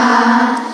God.